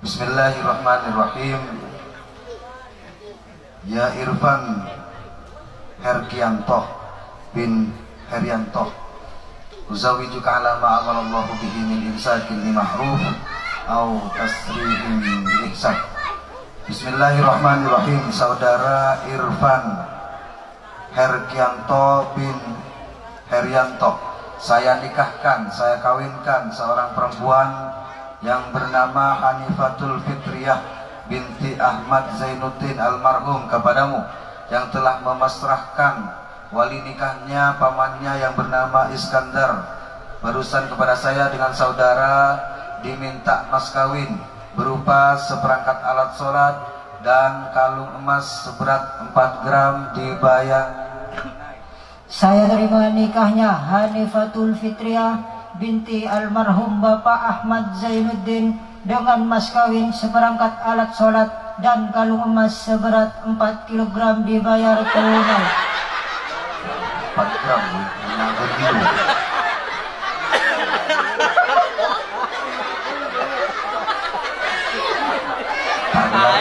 Bismillahirrahmanirrahim. Ya Irfan Herkianto bin Herianto Uzawijuka ala ma'amalallahu bihi min imsakin li mahruf Au tasrihin ihsan. Bismillahirrahmanirrahim. Saudara Irfan Herkianto bin Herianto Saya nikahkan, saya kawinkan seorang perempuan yang bernama Hanifatul Fitriyah binti Ahmad Zainuddin almarhum kepadamu yang telah memasrahkan wali nikahnya pamannya yang bernama Iskandar. Barusan kepada saya dengan saudara diminta mas kawin berupa seperangkat alat sholat dan kalung emas seberat 4 gram dibayar. Saya terima nikahnya Hanifatul Fitriah binti almarhum Bapak Ahmad Zainuddin dengan mas kawin seperangkat alat sholat dan kalung emas seberat 4 kg dibayar tunai. 4 gram, kilo.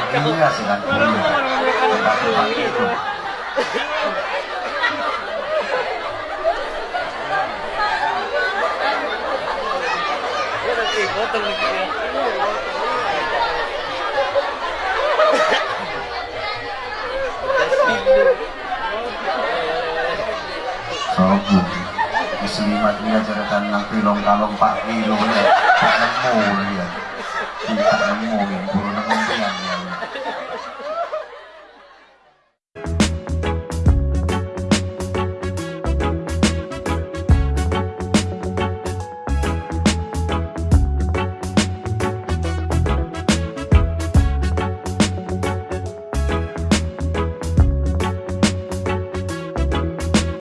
Tadi ya sedang potong lagi ya. Sobu Muslimat dia cerita nang pilong kalong pak kilo ya. Tak nemu ya. Tidak nemu ya